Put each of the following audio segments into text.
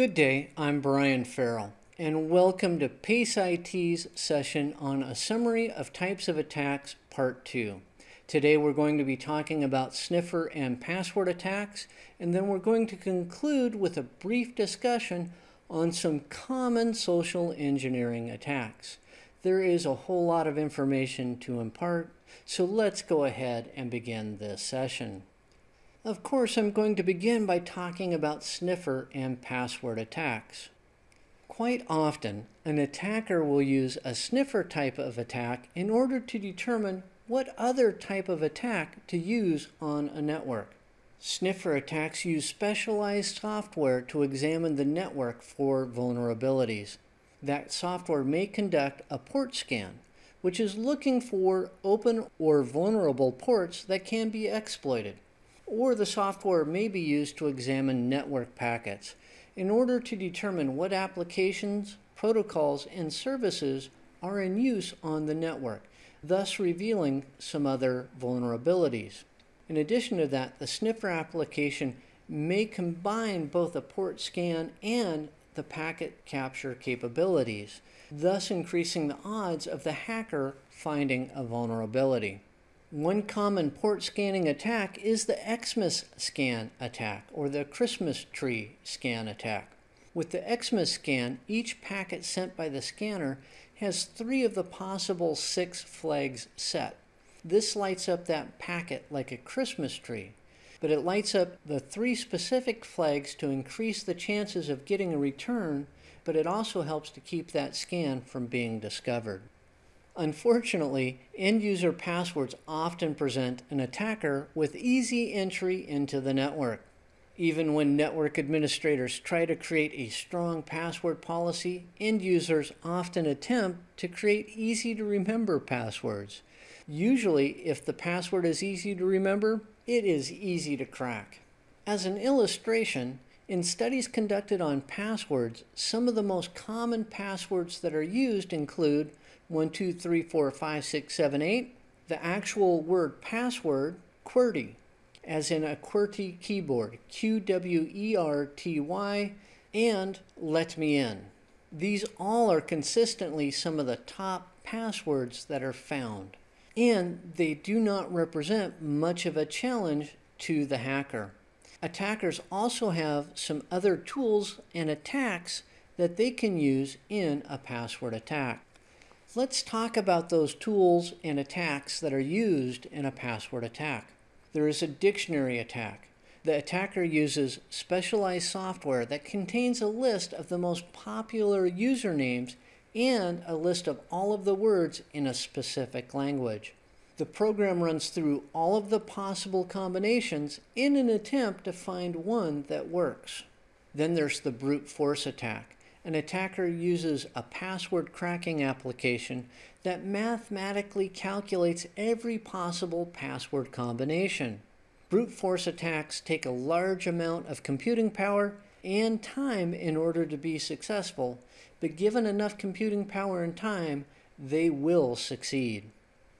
Good day, I'm Brian Farrell, and welcome to PACE IT's session on a summary of types of attacks, part two. Today we're going to be talking about sniffer and password attacks, and then we're going to conclude with a brief discussion on some common social engineering attacks. There is a whole lot of information to impart, so let's go ahead and begin this session. Of course, I'm going to begin by talking about sniffer and password attacks. Quite often, an attacker will use a sniffer type of attack in order to determine what other type of attack to use on a network. Sniffer attacks use specialized software to examine the network for vulnerabilities that software may conduct a port scan, which is looking for open or vulnerable ports that can be exploited. Or the software may be used to examine network packets in order to determine what applications, protocols, and services are in use on the network, thus revealing some other vulnerabilities. In addition to that, the sniffer application may combine both a port scan and the packet capture capabilities, thus increasing the odds of the hacker finding a vulnerability. One common port scanning attack is the Xmas scan attack or the Christmas tree scan attack. With the Xmas scan, each packet sent by the scanner has three of the possible six flags set. This lights up that packet like a Christmas tree but it lights up the three specific flags to increase the chances of getting a return, but it also helps to keep that scan from being discovered. Unfortunately, end-user passwords often present an attacker with easy entry into the network. Even when network administrators try to create a strong password policy, end users often attempt to create easy to remember passwords. Usually, if the password is easy to remember, it is easy to crack. As an illustration, in studies conducted on passwords, some of the most common passwords that are used include 12345678, the actual word password, QWERTY, as in a QWERTY keyboard, Q-W-E-R-T-Y, and let me in. These all are consistently some of the top passwords that are found and they do not represent much of a challenge to the hacker. Attackers also have some other tools and attacks that they can use in a password attack. Let's talk about those tools and attacks that are used in a password attack. There is a dictionary attack. The attacker uses specialized software that contains a list of the most popular usernames and a list of all of the words in a specific language. The program runs through all of the possible combinations in an attempt to find one that works. Then there's the brute force attack. An attacker uses a password cracking application that mathematically calculates every possible password combination. Brute force attacks take a large amount of computing power and time in order to be successful, but given enough computing power and time, they will succeed.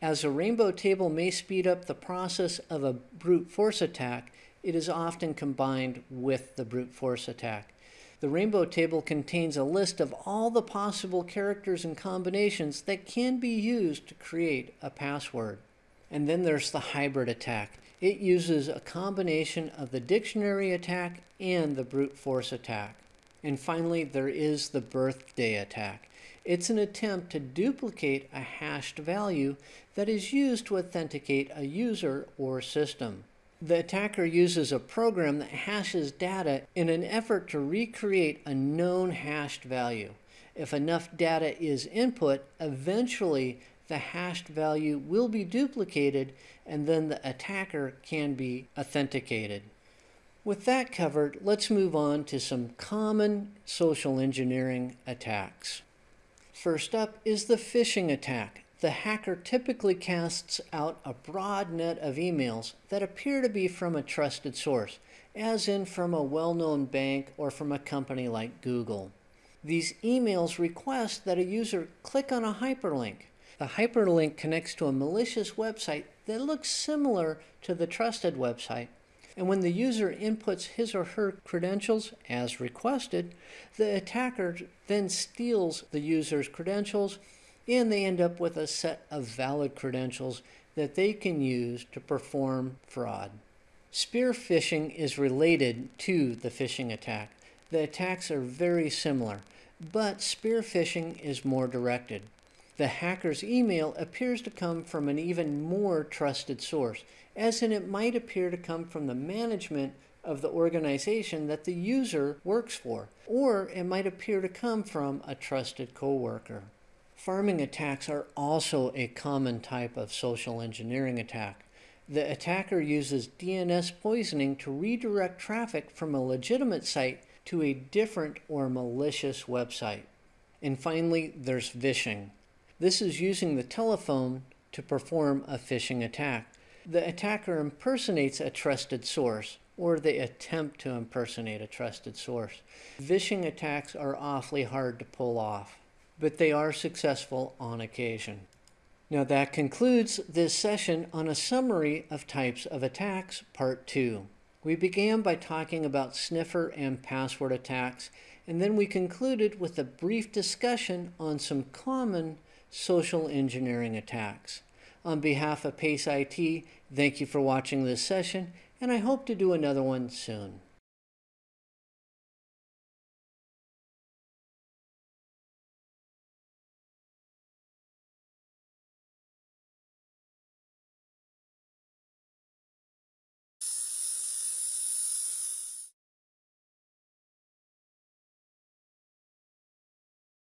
As a rainbow table may speed up the process of a brute force attack, it is often combined with the brute force attack. The rainbow table contains a list of all the possible characters and combinations that can be used to create a password. And then there's the hybrid attack. It uses a combination of the dictionary attack and the brute force attack. And finally, there is the birthday attack. It's an attempt to duplicate a hashed value that is used to authenticate a user or system. The attacker uses a program that hashes data in an effort to recreate a known hashed value. If enough data is input, eventually the hashed value will be duplicated and then the attacker can be authenticated. With that covered, let's move on to some common social engineering attacks. First up is the phishing attack. The hacker typically casts out a broad net of emails that appear to be from a trusted source, as in from a well-known bank or from a company like Google. These emails request that a user click on a hyperlink. The hyperlink connects to a malicious website that looks similar to the trusted website, And when the user inputs his or her credentials as requested, the attacker then steals the user's credentials and they end up with a set of valid credentials that they can use to perform fraud. Spear phishing is related to the phishing attack. The attacks are very similar, but spear phishing is more directed. The hacker's email appears to come from an even more trusted source, as in it might appear to come from the management of the organization that the user works for, or it might appear to come from a trusted coworker. Pharming attacks are also a common type of social engineering attack. The attacker uses DNS poisoning to redirect traffic from a legitimate site to a different or malicious website. And finally, there's vishing. This is using the telephone to perform a phishing attack. The attacker impersonates a trusted source, or they attempt to impersonate a trusted source. Vishing attacks are awfully hard to pull off but they are successful on occasion. Now that concludes this session on a summary of types of attacks, part two. We began by talking about sniffer and password attacks, and then we concluded with a brief discussion on some common social engineering attacks. On behalf of PACE IT, thank you for watching this session, and I hope to do another one soon.